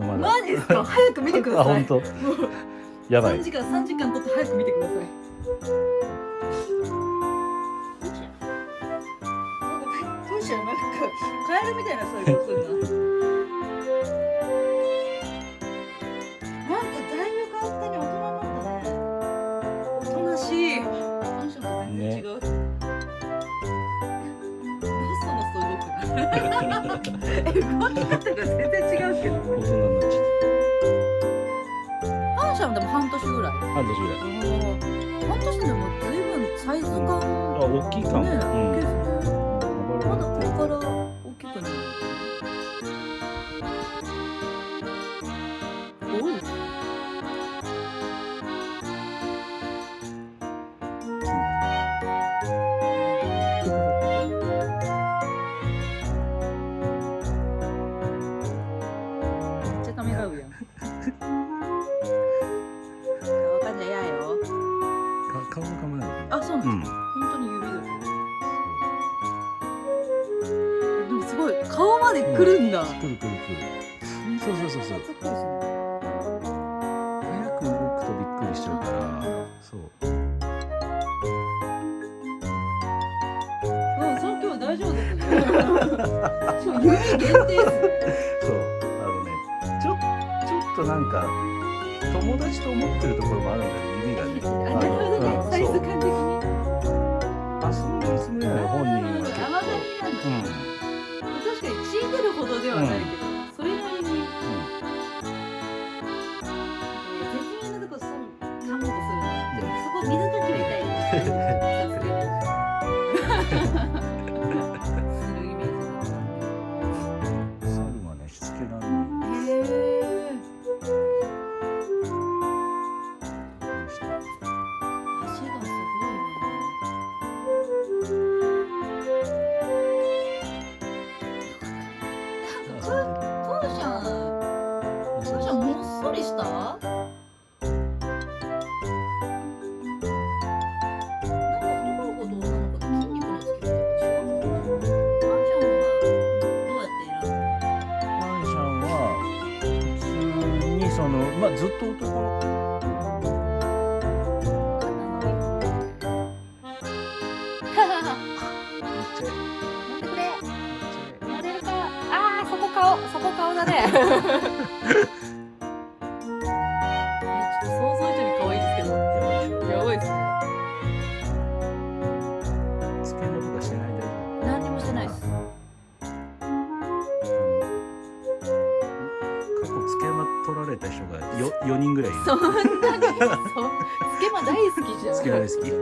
まだ。マジですか？早く見てください。あ本当。やばい。3時間3時間撮って早く見てください。どうしようなんかカエルみたいなそういうことするななんえ動き方が全然違うけど。大人になっちゃっマンションでも半年ぐらい。た半年ぐらい。半年でも随分サイズ感あ大きいかも、ねうん大きいですね。まだこれから大きくなる。おうわかんないやよ。か顔の構えない。あそうなんですか、うん。本当に指が。でもすごい顔まで来るんだ、くるくるくる。そうそうそうそう。早く動くとびっくりしちゃうから。そう。うん、その今日大丈夫ですよ。指限定です。そうとなんか友達と思ってるところもあるんだよ指がね。あ、なるほどね、うんサイズ感的に。ンは普通にそのまあずっと男の子めっちゃ待ってくれ。めっちゃモデルか。ああ、そこ顔、そこ顔だね。取られた人がよ4人ぐらいいる。そんなに、そう、つけま大好きじゃん。つけま大好き